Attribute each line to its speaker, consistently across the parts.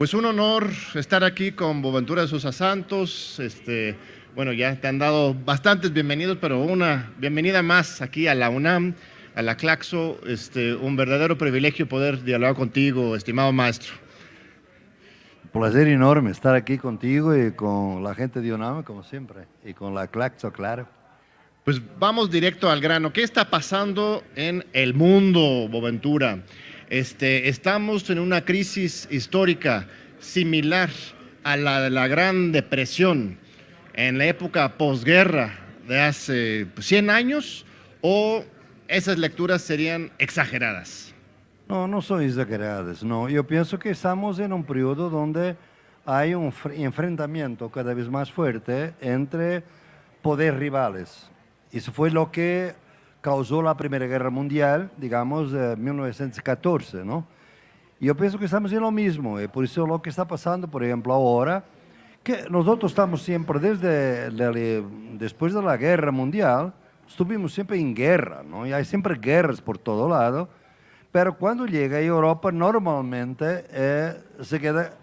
Speaker 1: Pues un honor estar aquí con Boventura de Sosa Santos. Este, bueno, ya te han dado bastantes bienvenidos, pero una bienvenida más aquí a la UNAM, a la Claxo. Este, un verdadero privilegio poder dialogar contigo, estimado maestro.
Speaker 2: Placer enorme estar aquí contigo y con la gente de UNAM, como siempre, y con la Claxo, claro.
Speaker 1: Pues vamos directo al grano. ¿Qué está pasando en el mundo, Boventura? Este, estamos en una crisis histórica similar a la de la Gran Depresión en la época posguerra de hace 100 años o esas lecturas serían exageradas?
Speaker 2: No, no son exageradas, no. Yo pienso que estamos en un periodo donde hay un enfrentamiento cada vez más fuerte entre poderes rivales. Eso fue lo que causó la Primera Guerra Mundial, digamos, de 1914, ¿no? Y yo pienso que estamos en lo mismo, y por eso lo que está pasando, por ejemplo, ahora, que nosotros estamos siempre, desde, después de la Guerra Mundial, estuvimos siempre en guerra, ¿no? Y hay siempre guerras por todo lado, pero cuando llega a Europa, normalmente eh, se queda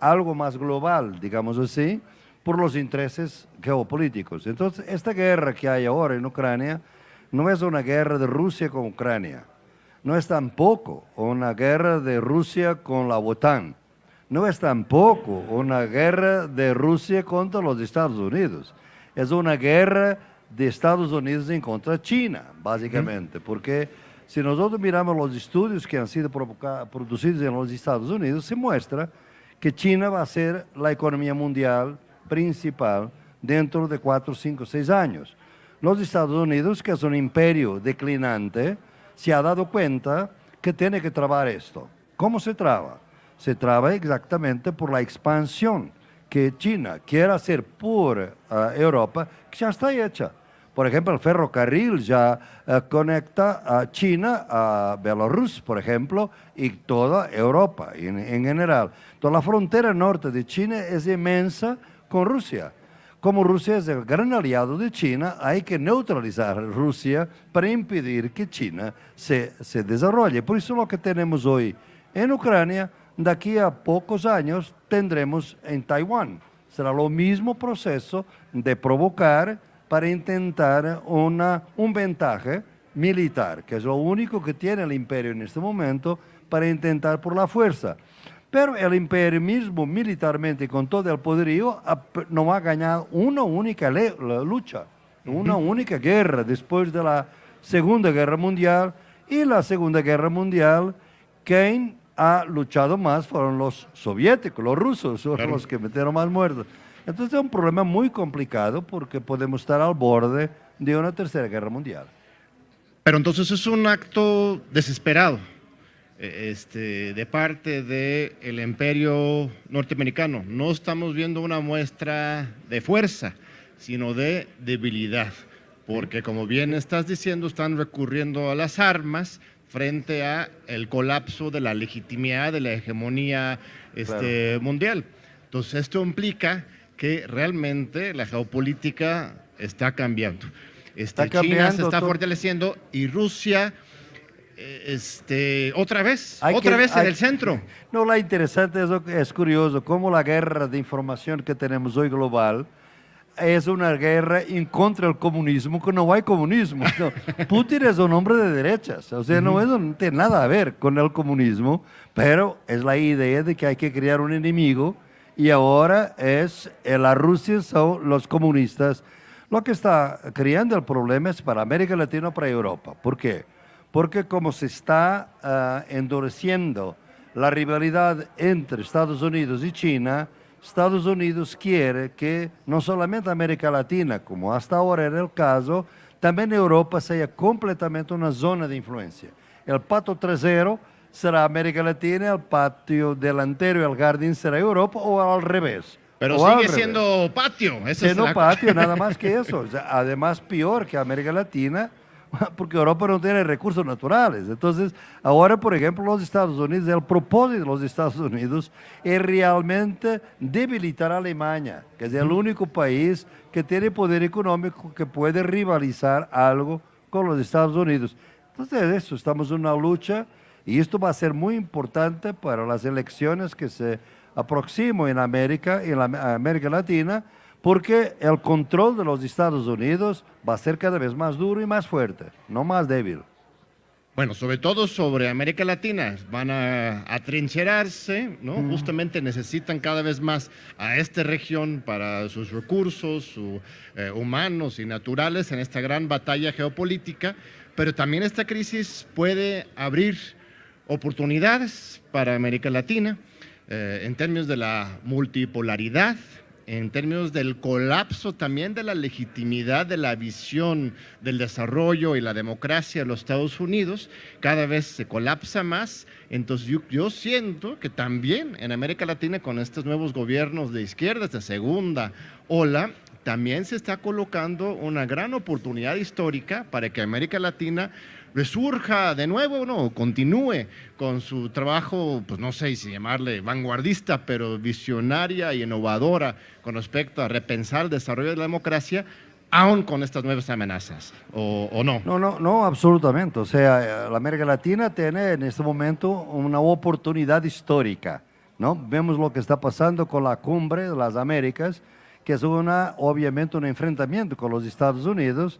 Speaker 2: algo más global, digamos así, por los intereses geopolíticos. Entonces, esta guerra que hay ahora en Ucrania, no es una guerra de Rusia con Ucrania, no es tampoco una guerra de Rusia con la OTAN, no es tampoco una guerra de Rusia contra los Estados Unidos, es una guerra de Estados Unidos en contra de China, básicamente, porque si nosotros miramos los estudios que han sido producidos en los Estados Unidos, se muestra que China va a ser la economía mundial principal dentro de cuatro, cinco, seis años. Los Estados Unidos, que es un imperio declinante, se ha dado cuenta que tiene que trabar esto. ¿Cómo se traba? Se traba exactamente por la expansión que China quiere hacer por eh, Europa, que ya está hecha. Por ejemplo, el ferrocarril ya eh, conecta a China a Belarus, por ejemplo, y toda Europa en, en general. Toda la frontera norte de China es inmensa con Rusia. Como Rusia es el gran aliado de China, hay que neutralizar Rusia para impedir que China se, se desarrolle. Por eso lo que tenemos hoy en Ucrania, de aquí a pocos años tendremos en Taiwán. Será lo mismo proceso de provocar para intentar una, un ventaje militar, que es lo único que tiene el imperio en este momento, para intentar por la fuerza. Pero el imperialismo militarmente con todo el poderío no ha ganado una única lucha, una única guerra después de la Segunda Guerra Mundial. Y la Segunda Guerra Mundial, quien ha luchado más fueron los soviéticos, los rusos, son los que metieron más muertos. Entonces es un problema muy complicado porque podemos estar al borde de una tercera guerra mundial.
Speaker 1: Pero entonces es un acto desesperado. Eh, este, de parte del imperio norteamericano. No estamos viendo una muestra de fuerza, sino de debilidad, porque como bien estás diciendo, están recurriendo a las armas frente a el colapso de la legitimidad de la hegemonía este, mundial. Entonces esto implica que realmente la geopolítica está cambiando. Este, China se está fortaleciendo y Rusia este, otra vez, otra vez en el centro.
Speaker 2: No, la interesante es, es curioso cómo la guerra de información que tenemos hoy global es una guerra en contra del comunismo, que no hay comunismo. Putin es un hombre de derechas, o sea, no, no tiene nada a ver con el comunismo, pero es la idea de que hay que crear un enemigo y ahora es eh, la Rusia son los comunistas. Lo que está creando el problema es para América Latina, para Europa. ¿Por qué? Porque como se está ah, endureciendo la rivalidad entre Estados Unidos y China, Estados Unidos quiere que no solamente América Latina, como hasta ahora era el caso, también Europa sea completamente una zona de influencia. El pato trasero será América Latina, el patio delantero, el jardín será Europa o al revés.
Speaker 1: Pero sigue siendo patio.
Speaker 2: siendo patio, nada más que eso. además, peor que América Latina, porque Europa no tiene recursos naturales. Entonces, ahora, por ejemplo, los Estados Unidos, el propósito de los Estados Unidos es realmente debilitar a Alemania, que es el único país que tiene poder económico que puede rivalizar algo con los Estados Unidos. Entonces, eso, estamos en una lucha Y esto va a ser muy importante para las elecciones que se aproximan en América, en la América Latina, porque el control de los Estados Unidos va a ser cada vez más duro y más fuerte, no más débil.
Speaker 1: Bueno, sobre todo sobre América Latina, van a atrincherarse, ¿no? Justamente necesitan cada vez más a esta región para sus recursos eh, humanos y naturales en esta gran batalla geopolítica, pero también esta crisis puede abrir oportunidades para América Latina eh, en términos de la multipolaridad, en términos del colapso también de la legitimidad de la visión del desarrollo y la democracia de los Estados Unidos, cada vez se colapsa más. Entonces yo, siento que también en América Latina con estos nuevos gobiernos de izquierda, de segunda ola, también se está colocando una gran oportunidad histórica para que América Latina resurja de nuevo, no, continúe con su trabajo, pues no sé si llamarle vanguardista, pero visionaria y innovadora con respecto a repensar el desarrollo de la democracia, aún con estas nuevas amenazas, ¿o, no?
Speaker 2: No, no, no, absolutamente. O sea, la América Latina tiene en este momento una oportunidad histórica, ¿no? Vemos lo que está pasando con la cumbre de las Américas, que es una, obviamente un enfrentamiento con los Estados Unidos,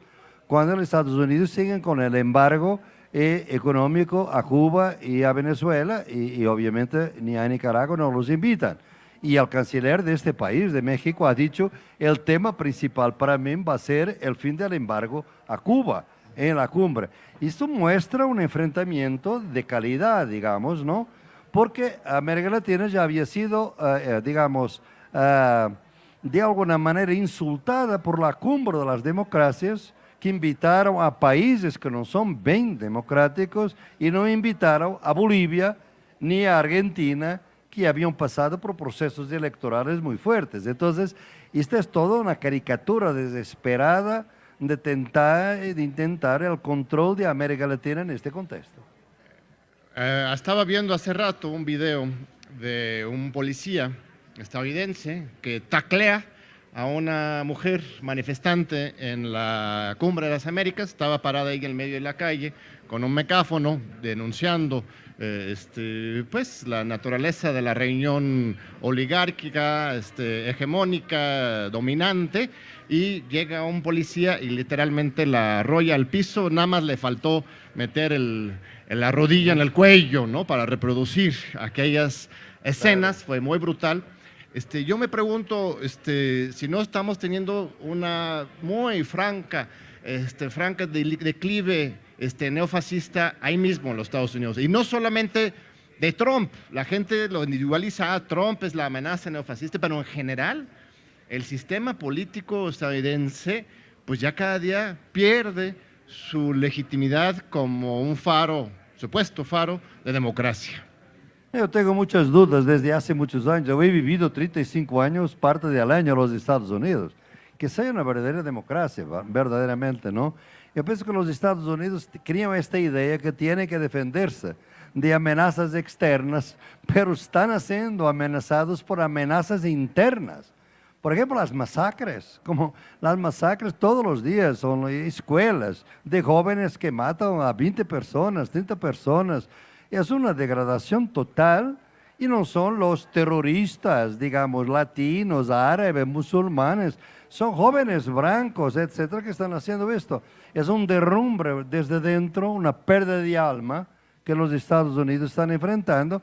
Speaker 2: cuando los Estados Unidos siguen con el embargo eh, económico a Cuba y a Venezuela y, obviamente ni a Nicaragua no los invitan. Y el canciller de este país, de México, ha dicho el tema principal para mí va a ser el fin del embargo a Cuba en la cumbre. Esto muestra un enfrentamiento de calidad, digamos, ¿no? Porque América Latina ya había sido, eh, eh, digamos, de alguna manera insultada por la cumbre de las democracias que invitaram a países que não são bem democráticos e não invitaram a Bolívia nem a Argentina, que haviam passado por processos eleitorais muito fortes. Então, isto é toda uma caricatura desesperada de tentar, de intentar o controle de América Latina neste contexto.
Speaker 1: Uh, estaba viendo hace rato un video de un policía estadounidense que taclea a una mujer manifestante en la Cumbre de las Américas, estaba parada ahí en el medio de la calle con un mecáfono denunciando eh, este, pues, la naturaleza de la reunión oligárquica, este, hegemónica, dominante, y llega un policía y literalmente la arrolla al piso, nada más le faltó meter el, la rodilla en el cuello ¿no? para reproducir aquellas escenas, fue muy brutal. Este, yo me pregunto este, si no estamos teniendo una muy franca, este, franca declive este, neofascista ahí mismo en los Estados Unidos. Y no solamente de Trump, la gente lo individualiza, ah, Trump es la amenaza neofascista, pero en general el sistema político estadounidense pues ya cada día pierde su legitimidad como un faro, supuesto faro de democracia.
Speaker 2: Yo tengo muchas dudas desde hace muchos años. Yo he vivido 35 años, parte del año en los Estados Unidos. Que sea una verdadera democracia, verdaderamente, ¿no? Yo pienso que los Estados Unidos crean esta idea que tiene que defenderse de amenazas externas, pero están siendo amenazados por amenazas internas. Por ejemplo, las masacres, como las masacres todos los días, son escuelas de jóvenes que matan a 20 personas, 30 personas, es una degradación total y no son los terroristas, digamos, latinos, árabes, musulmanes, son jóvenes blancos, etcétera, que están haciendo esto. Es un derrumbe desde dentro, una pérdida de alma que los Estados Unidos están enfrentando,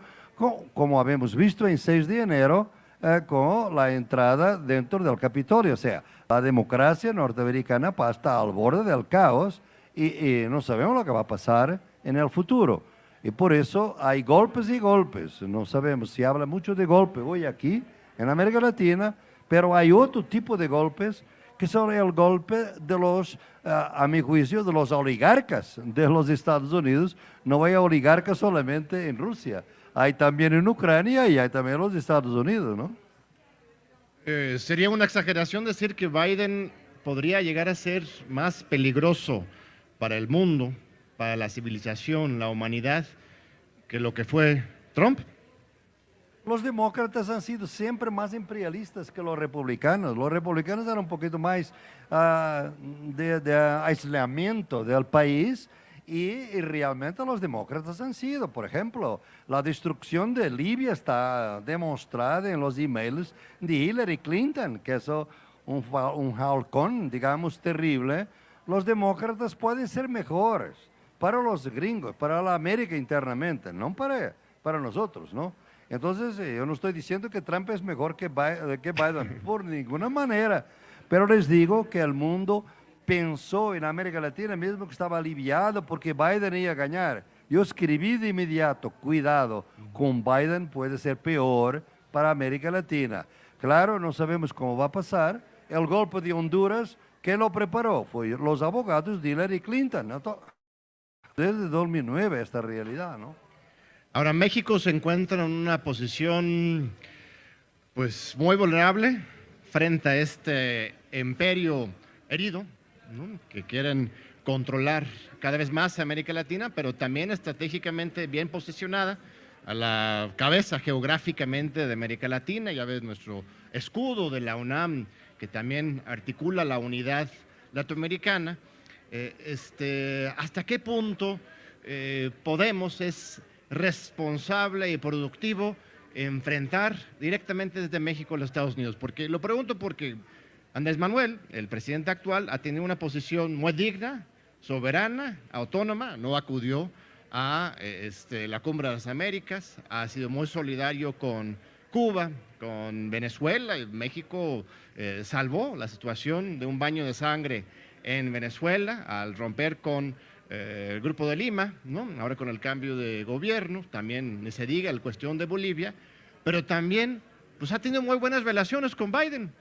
Speaker 2: como habíamos visto en 6 de enero, eh, con la entrada dentro del Capitolio. O sea, la democracia norteamericana está al borde del caos y no sabemos lo que va a pasar en el futuro. Y por eso hay golpes y golpes. No sabemos, si habla mucho de golpe hoy aquí, en América Latina, pero hay otro tipo de golpes que son el golpe de los, ah, a mi juicio, de los oligarcas de los Estados Unidos. No hay oligarcas solamente en Rusia, hay también en Ucrania y hay también en los Estados Unidos, ¿no?
Speaker 1: Eh, sería una exageración decir que Biden podría llegar a ser más peligroso para el mundo para la civilización, la humanidad, que lo que fue Trump?
Speaker 2: Los demócratas han sido siempre más imperialistas que los republicanos. Los republicanos eran un poquito más de, de, aislamiento del país Y, realmente los demócratas han sido, por ejemplo, la destrucción de Libia está demostrada en los emails de Hillary Clinton, que es un, un halcón, digamos, terrible. Los demócratas pueden ser mejores para los gringos, para la América internamente, no para, para nosotros, ¿no? Entonces, eh, yo no estoy diciendo que Trump es mejor que que Biden por ninguna manera, pero les digo que el mundo pensó en América Latina mismo que estaba aliviado porque Biden iba a ganar. Yo escribí de inmediato, cuidado, con Biden puede ser peor para América Latina. Claro, no sabemos cómo va a pasar. El golpe de Honduras, ¿qué lo preparó? Fue los abogados de Hillary Clinton. Desde 2009 esta realidad, ¿no?
Speaker 1: Ahora, México se encuentra en una posición pues muy vulnerable frente a este imperio herido que quieren controlar cada vez más América Latina, pero también estratégicamente bien posicionada a la cabeza geográficamente de América Latina. Ya ves nuestro escudo de la UNAM, que también articula la unidad latinoamericana. Eh, este, ¿Hasta qué punto eh, Podemos es responsable y productivo enfrentar directamente desde México a los Estados Unidos? Porque lo pregunto porque Andrés Manuel, el presidente actual, ha tenido una posición muy digna, soberana, autónoma, no acudió a eh, este, la Cumbre de las Américas, ha sido muy solidario con Cuba, con Venezuela, y México salvó la situación de un baño de sangre en Venezuela al romper con eh, el Grupo de Lima, ¿no? ahora con el cambio de gobierno, también se diga la cuestión de Bolivia, pero también pues, ha tenido muy buenas relaciones con Biden.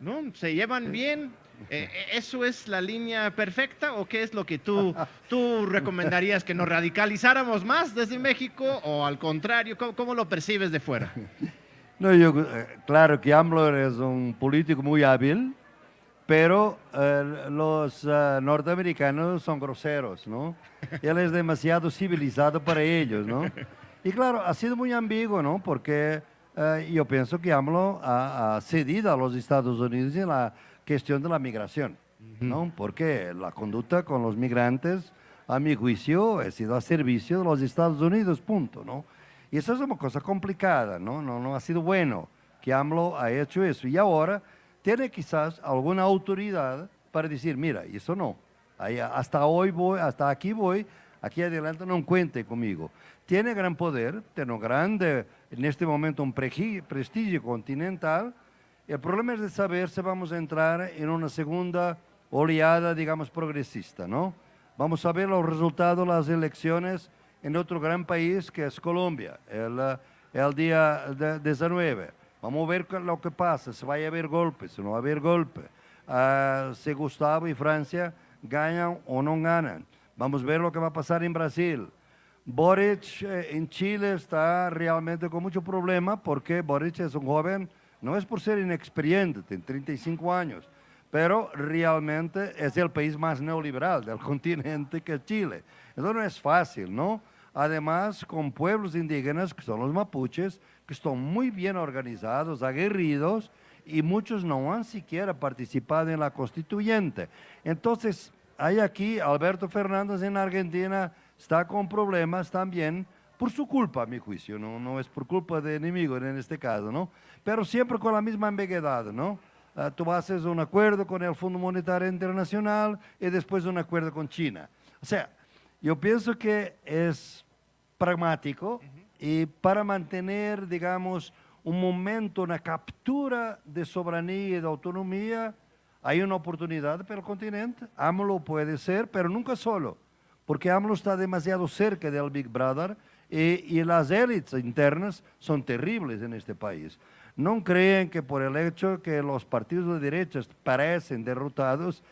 Speaker 1: ¿no? ¿Se llevan bien? Eh, eh, ¿Eso es la línea perfecta o qué es lo que tú, tú recomendarías? ¿Que nos radicalizáramos más desde México o al contrario? ¿Cómo, lo percibes de fuera?
Speaker 2: No, yo, eh, claro que AMLO es un político muy hábil, pero los norteamericanos son groseros, ¿no? Él es demasiado civilizado para ellos, ¿no? Y claro, ha sido muy ambiguo, ¿no? Porque eh, yo pienso que AMLO ha, cedido a los Estados Unidos en la cuestión de la migración, ¿no? Porque la conducta con los migrantes, a mi juicio, ha sido a servicio de los Estados Unidos, punto, ¿no? Y eso es una cosa complicada, ¿no? No, no ha sido bueno que AMLO ha hecho eso. Y ahora tiene quizás alguna autoridad para decir, mira, eso no. hasta hoy voy, hasta aquí voy, aquí adelante no cuente conmigo. Tiene gran poder, tiene grande en este momento un prestigio continental. El problema es de saber si vamos a entrar en una segunda oleada, digamos, progresista, ¿no? Vamos a ver los resultados de las elecciones en otro gran país que es Colombia, el, el día 19. Vamos a ver lo que pasa, si va a haber golpes, si no va a haber golpe, uh, si Gustavo y Francia ganan o no ganan. Vamos a ver lo que va a pasar en Brasil. Boric eh, en Chile está realmente con mucho problema porque Boric es un joven, no es por ser inexperiente, tiene 35 años, pero realmente es el país más neoliberal del continente que es Chile. Entonces no es fácil, ¿no? Además, con pueblos indígenas, que son los mapuches, que están muy bien organizados, aguerridos, y muchos no han siquiera participado en la constituyente. Entonces, hay aquí Alberto Fernández en Argentina, está con problemas también por su culpa, a mi juicio, no, no es por culpa de enemigo en este caso, ¿no? Pero siempre con la misma ambigüedad, ¿no? Uh, tú haces un acuerdo con el Fondo Monetario Internacional y después un acuerdo con China. O sea, yo pienso que es pragmático y para mantener, digamos, un momento, una captura de soberanía y de autonomía, hay una oportunidad para el continente. AMLO puede ser, pero nunca solo porque AMLO está demasiado cerca del Big Brother y, las élites internas son terribles en este país. No creen que por el hecho que los partidos de derecha parecen derrotados,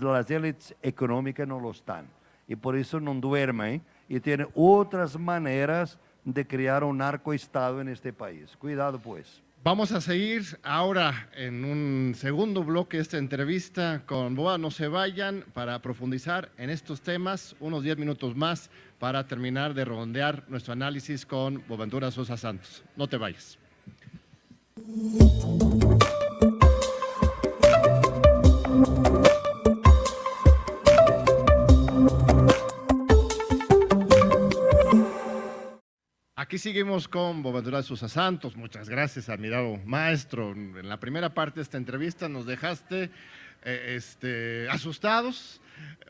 Speaker 2: las élites económicas no lo están. Y por eso no duermen y tienen otras maneras de crear un narcoestado en este país. Cuidado pues.
Speaker 1: Vamos a seguir ahora en un segundo bloque esta entrevista con Boa. No se vayan para profundizar en estos temas, unos 10 minutos más para terminar de rondear nuestro análisis con Boaventura Sosa Santos. No te vayas. Aquí seguimos con Bobadura Sosa Santos. Muchas gracias, admirado maestro. En la primera parte de esta entrevista nos dejaste eh, este, asustados,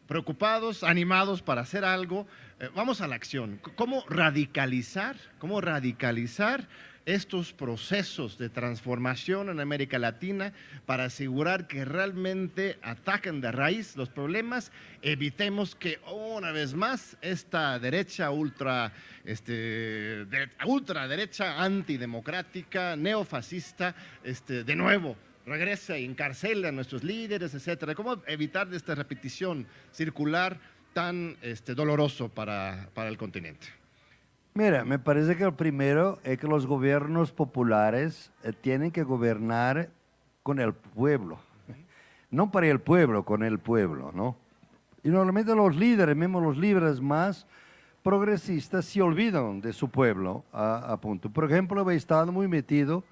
Speaker 1: preocupados, animados para hacer algo. Eh, vamos a la acción. ¿Cómo radicalizar? ¿Cómo radicalizar? Estos procesos de transformación en América Latina para asegurar que realmente ataquen de raíz los problemas, evitemos que una vez más esta derecha ultra, este, ultraderecha antidemocrática, neofascista, este, de nuevo regrese y encarcele a nuestros líderes, etcétera. ¿Cómo evitar esta repetición circular tan este, doloroso para, para el continente?
Speaker 2: Mira, me parece que lo primero es que los gobiernos populares eh, tienen que gobernar con el pueblo. No para el pueblo, con el pueblo, ¿no? Y normalmente los líderes, mismo los líderes más progresistas, se olvidan de su pueblo a, punto. Por ejemplo, he estado muy metido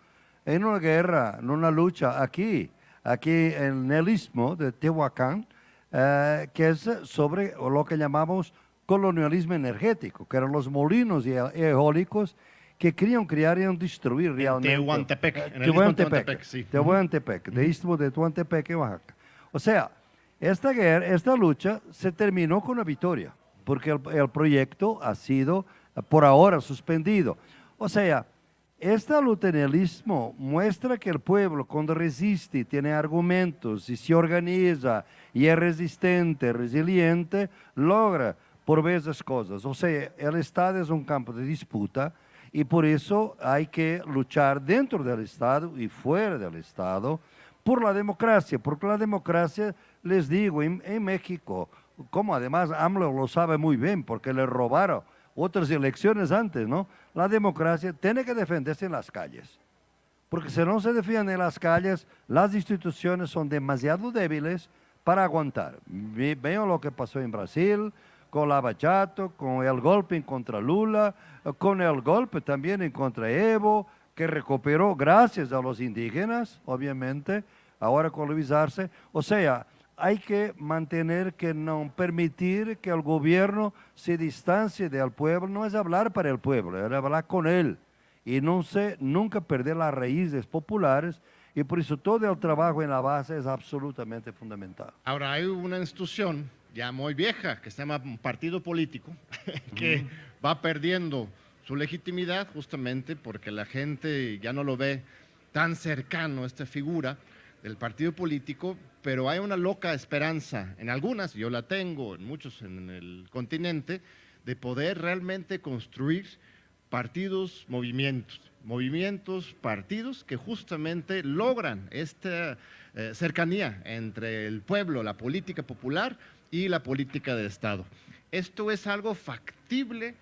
Speaker 2: en una guerra, en una lucha aquí, aquí en el istmo de Tehuacán, eh, que es sobre lo que llamamos colonialismo energético, que eran los molinos eólicos que querían crear y destruir realmente.
Speaker 1: Tehuantepec,
Speaker 2: en el Tehuantepec, sí. Tehuantepec, de istmo de Tehuantepec Oaxaca. O sea, esta guerra, esta lucha se terminó con una victoria, porque el, el proyecto ha sido por ahora suspendido. O sea, este lutenelismo muestra que el pueblo cuando resiste, tiene argumentos y se organiza y es resistente, resiliente, logra por veces cosas. O sea, el Estado es un campo de disputa y por eso hay que luchar dentro del Estado y fuera del Estado por la democracia, porque la democracia, les digo, en, México, como además AMLO lo sabe muy bien, porque le robaron otras elecciones antes, ¿no? La democracia tiene que defenderse en las calles, porque si no se defiende en las calles, las instituciones son demasiado débiles para aguantar. Veo lo que pasó en Brasil, con Lava Jato, con el golpe en contra Lula, con el golpe también en contra Evo, que recuperó gracias a los indígenas, obviamente, ahora colonizarse. O sea, hay que mantener que no permitir que el gobierno se distancie del pueblo, no es hablar para el pueblo, es hablar con él y no se, nunca perder las raíces populares y por eso todo el trabajo en la base es absolutamente fundamental.
Speaker 1: Ahora hay una institución ya muy vieja, que se llama partido político, que va perdiendo su legitimidad justamente porque la gente ya no lo ve tan cercano, esta figura del partido político, pero hay una loca esperanza en algunas, yo la tengo, en muchos en el continente, de poder realmente construir partidos, movimientos, movimientos, partidos que justamente logran esta eh, cercanía entre el pueblo, la política popular y la política de Estado. ¿Esto es algo factible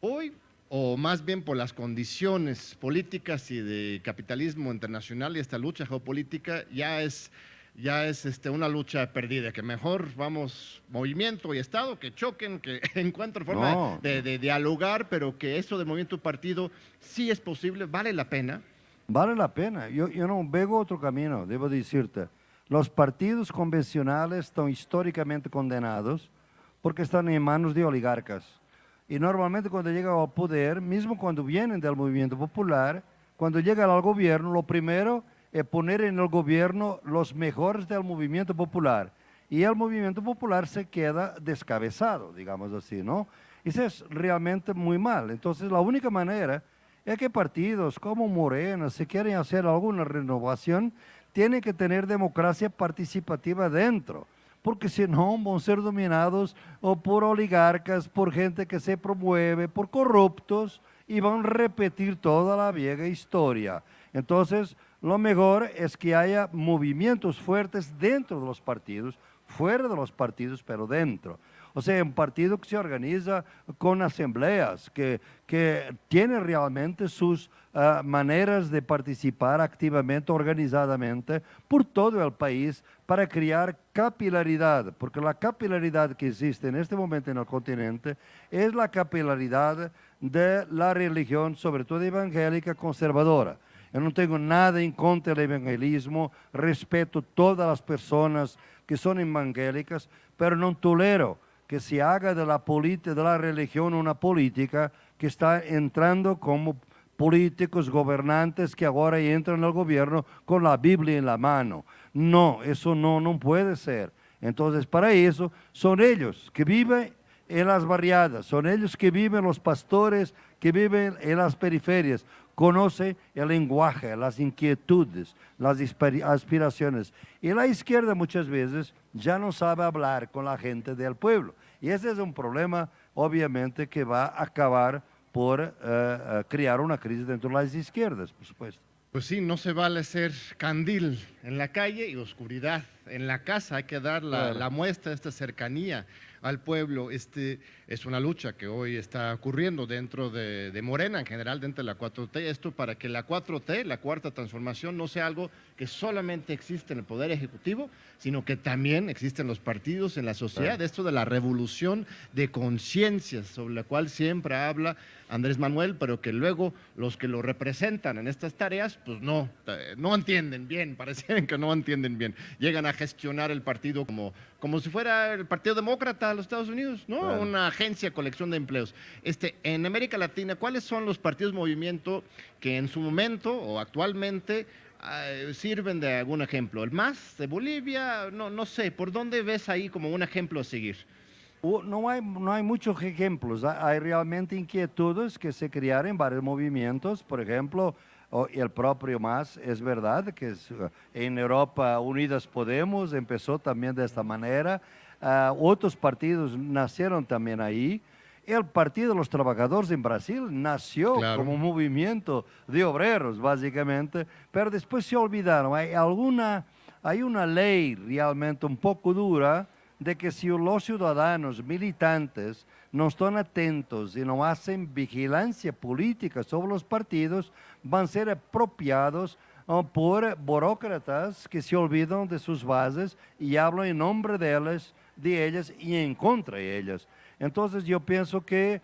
Speaker 1: hoy o más bien por las condiciones políticas y de capitalismo internacional y esta lucha geopolítica ya es, ya es este, una lucha perdida, que mejor vamos movimiento y Estado que choquen, que encuentren forma de, de, dialogar, pero que eso de movimiento partido sí es posible, vale la pena.
Speaker 2: Vale la pena, yo, yo no veo otro camino, debo decirte. Los partidos convencionales están históricamente condenados porque están en manos de oligarcas. Y normalmente cuando llegan al poder, mismo cuando vienen del movimiento popular, cuando llegan al gobierno, lo primero es poner en el gobierno los mejores del movimiento popular. Y el movimiento popular se queda descabezado, digamos así, ¿no? Eso es realmente muy mal. Entonces la única manera es que partidos como Morena, si quieren hacer alguna renovación, tiene que tener democracia participativa dentro, porque si no van a ser dominados o por oligarcas, por gente que se promueve, por corruptos y van a repetir toda la vieja historia. Entonces, lo mejor es que haya movimientos fuertes dentro de los partidos, fuera de los partidos, pero dentro. O sea, un partido que se organiza con asambleas, que, que tiene realmente sus uh, maneras de participar activamente, organizadamente, por todo el país para crear capilaridad, porque la capilaridad que existe en este momento en el continente es la capilaridad de la religión, sobre todo evangélica conservadora. Yo no tengo nada en contra del evangelismo, respeto todas las personas que son evangélicas, pero no tolero que se haga de la, de la religión una política que está entrando como políticos, gobernantes que ahora entran al gobierno con la Biblia en la mano. No, eso no, no puede ser. Entonces, para eso son ellos que viven en las barriadas, son ellos que viven los pastores, que viven en las periferias, conoce el lenguaje, las inquietudes, las aspiraciones. Y la izquierda muchas veces ya no sabe hablar con la gente del pueblo. Y ese es un problema, obviamente, que va a acabar por eh, crear una crisis dentro de las izquierdas, por supuesto.
Speaker 1: Pues sí, no se vale ser candil en la calle y oscuridad en la casa. Hay que dar la, la muestra de esta cercanía al pueblo. Este, es una lucha que hoy está ocurriendo dentro de, de, Morena, en general dentro de la 4T. Esto para que la 4T, la cuarta transformación, no sea algo que solamente existe en el Poder Ejecutivo, sino que también existe en los partidos, en la sociedad. Esto de la revolución de conciencias, sobre la cual siempre habla Andrés Manuel, pero que luego los que lo representan en estas tareas, pues no, no entienden bien, parecen que no entienden bien. Llegan a gestionar el partido como, como si fuera el Partido Demócrata de los Estados Unidos, ¿no? Una agencia, colección de empleos. Este, en América Latina, ¿cuáles son los partidos movimiento que en su momento o actualmente uh, sirven de algún ejemplo? ¿El MAS de Bolivia? No, no sé, ¿por dónde ves ahí como un ejemplo a seguir?
Speaker 2: No hay, no hay muchos ejemplos, hay realmente inquietudes que se crearon en varios movimientos, por ejemplo, el propio MAS, es verdad que es, en Europa Unidas Podemos empezó también de esta manera, uh, otros partidos nacieron también ahí, el Partido de los Trabajadores en Brasil nació claro. como movimiento de obreros, básicamente, pero después se olvidaron. Hay, alguna, hay una ley realmente un poco dura de que si los ciudadanos militantes no están atentos y no hacen vigilancia política sobre los partidos, van a ser apropiados uh, por burócratas que se olvidan de sus bases y hablan en nombre de ellas, de ellas y en contra de ellas. Entonces yo pienso que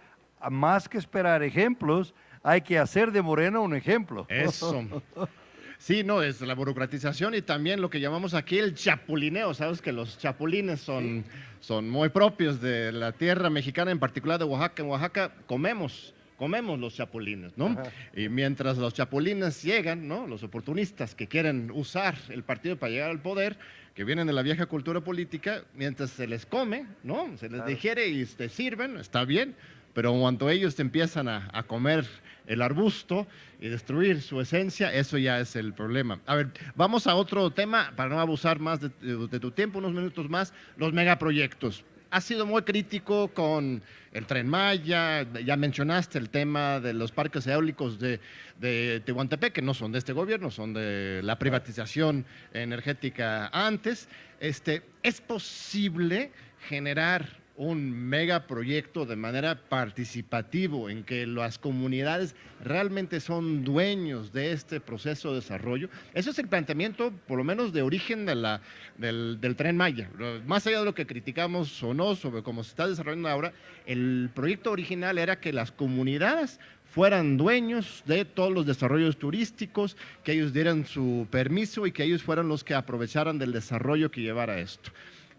Speaker 2: más que esperar ejemplos, hay que hacer de Morena un ejemplo.
Speaker 1: Eso. Sí, no, es la burocratización y también lo que llamamos aquí el chapulineo. Sabes que los chapulines son, son muy propios de la tierra mexicana, en particular de Oaxaca. En Oaxaca comemos, comemos los chapulines, ¿no? Ajá. Y mientras los chapulines llegan, ¿no? Los oportunistas que quieren usar el partido para llegar al poder, que vienen de la vieja cultura política, mientras se les come, ¿no? Se les claro. digiere y te sirven, está bien, pero cuando ellos te empiezan a, a comer el arbusto y destruir su esencia, eso ya es el problema. A ver, vamos a otro tema, para no abusar más de, de, de tu tiempo, unos minutos más, los megaproyectos. Ha sido muy crítico con el Tren Maya, ya mencionaste el tema de los parques eólicos de, de Tehuantepec, que no son de este gobierno, son de la privatización energética antes. Este, ¿Es posible generar un megaproyecto de manera participativo en que las comunidades realmente son dueños de este proceso de desarrollo. Eso es el planteamiento, por lo menos de origen del, del, Tren Maya. Más allá de lo que criticamos o no sobre cómo se está desarrollando ahora, el proyecto original era que las comunidades fueran dueños de todos los desarrollos turísticos, que ellos dieran su permiso y que ellos fueran los que aprovecharan del desarrollo que llevara esto.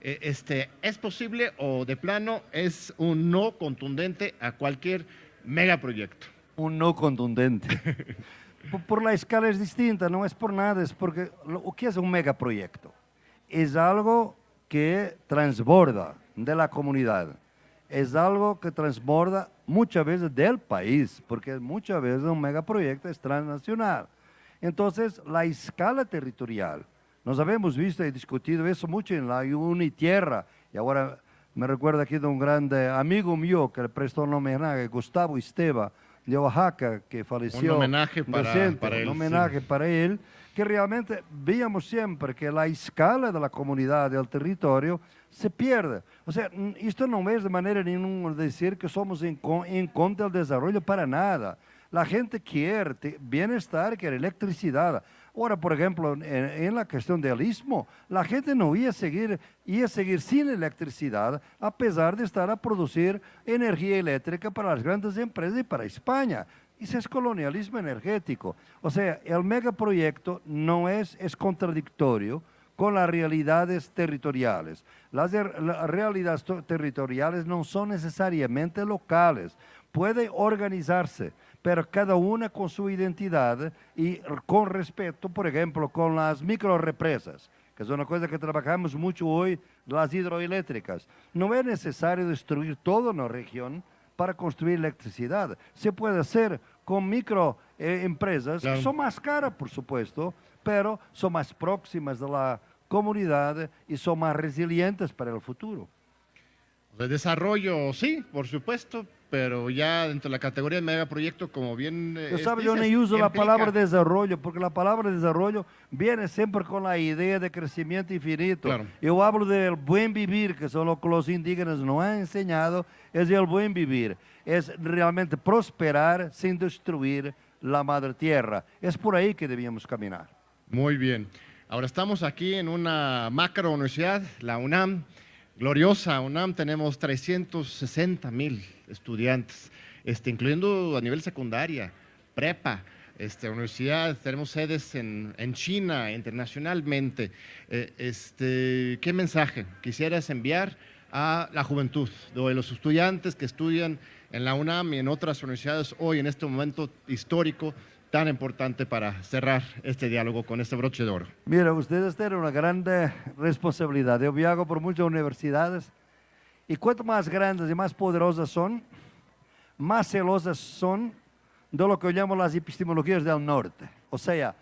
Speaker 1: Eh, este, ¿es posible o de plano es un no contundente a cualquier megaproyecto?
Speaker 2: Un no contundente. por la escala es distinta, no es por nada, es porque ¿qué es un megaproyecto? Es algo que transborda de la comunidad, es algo que transborda muchas veces del país, porque muchas veces un megaproyecto es transnacional. Entonces, la escala territorial, Nós habíamos visto e discutido isso muito em la Unitierra, e agora me recuerda aqui de um grande amigo meu que le prestou um homenagem, Gustavo Esteva, de Oaxaca, que faleceu.
Speaker 1: Um homenagem para,
Speaker 2: decente,
Speaker 1: para ele.
Speaker 2: Um homenagem sim. para ele, que realmente víamos sempre que a escala da comunidade, do território, se perde. Ou seja, isto não é de maneira nenhuma dizer que somos em, em contra do desenvolvimento para nada. A gente quer bem-estar, quer eletricidade. Ahora, por ejemplo, en, en, la cuestión del istmo, la gente no iba a, seguir, iba a seguir sin electricidad a pesar de estar a producir energía eléctrica para las grandes empresas y para España. Eso es colonialismo energético. O sea, el megaproyecto no es, es contradictorio con las realidades territoriales. Las, las realidades territoriales no son necesariamente locales puede organizarse, pero cada una con su identidad y con respeto, por ejemplo, con las microrepresas, que es una cosa que trabajamos mucho hoy, las hidroeléctricas. No es necesario destruir toda una región para construir electricidad. Se puede hacer con microempresas,
Speaker 1: Claro.
Speaker 2: que son más caras, por supuesto, pero son más próximas de la comunidad y son más resilientes para el futuro.
Speaker 1: De desarrollo, sí, por supuesto, pero ya dentro de la categoría de megaproyecto, como bien eh,
Speaker 2: Yo,
Speaker 1: es-
Speaker 2: sabe, yo ni uso la palabra desarrollo, porque la palabra desarrollo viene siempre con la idea de crecimiento infinito.
Speaker 1: Claro.
Speaker 2: Yo hablo del buen vivir, que son lo que los indígenas nos han enseñado, es el buen vivir. Es realmente prosperar sin destruir la madre tierra. Es por ahí que debíamos caminar.
Speaker 1: Muy bien. Ahora estamos aquí en una macro universidad, la UNAM, gloriosa UNAM, tenemos 360 mil estudiantes, este, incluyendo a nivel secundaria, prepa, este, universidad, tenemos sedes en, en China, internacionalmente. Eh, este, ¿Qué mensaje quisieras enviar a la juventud, de los estudiantes que estudian en la UNAM y en otras universidades hoy, en este momento histórico tan importante para cerrar este diálogo con este broche de oro?
Speaker 2: Mira, ustedes tienen una grande responsabilidad. Yo viajo por muchas universidades y cuanto más grandes y más poderosas son, más celosas son de lo que llamamos las epistemologías del norte. O sea,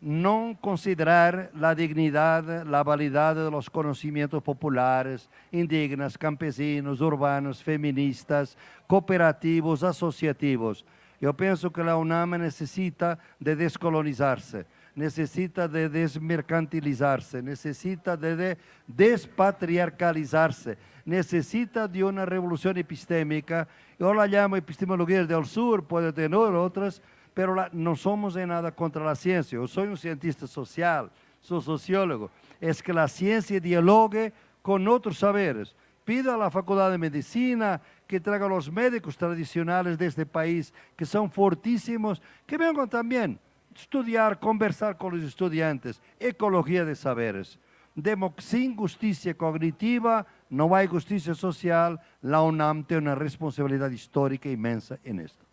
Speaker 2: no considerar la dignidad, la validad de los conocimientos populares, indígenas, campesinos, urbanos, feministas, cooperativos, asociativos. Yo pienso que la UNAM necesita de descolonizarse, necesita de desmercantilizarse, necesita de, de despatriarcalizarse, necesita de una revolución epistémica. Yo la llamo epistemología del sur, puede tener otras, pero la- no somos en nada contra la ciencia. Yo soy un cientista social, soy sociólogo. Es que la ciencia dialogue con otros saberes. Pido a la Facultad de Medicina que traiga los médicos tradicionales de este país, que son fortísimos, que vengan también estudiar, conversar con los estudiantes, ecología de saberes. Sin justicia cognitiva no hay justicia social. La UNAM tiene una responsabilidad histórica inmensa en esto.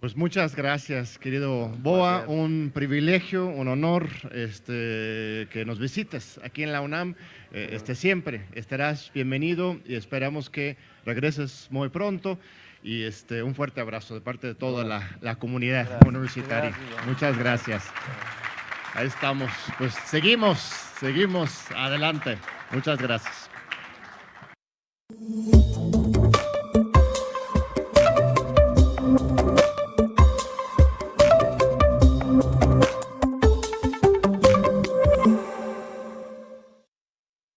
Speaker 1: Pues muchas gracias, querido Boa.
Speaker 2: Gracias.
Speaker 1: Un privilegio, un honor este, que nos visites aquí en la UNAM. Eh, este, siempre estarás bienvenido y esperamos que regreses muy pronto. Y este, un fuerte abrazo de parte de toda la, la comunidad
Speaker 2: Gracias.
Speaker 1: universitaria.
Speaker 2: Gracias.
Speaker 1: Muchas gracias. Ahí estamos. Pues seguimos, seguimos adelante. Muchas gracias.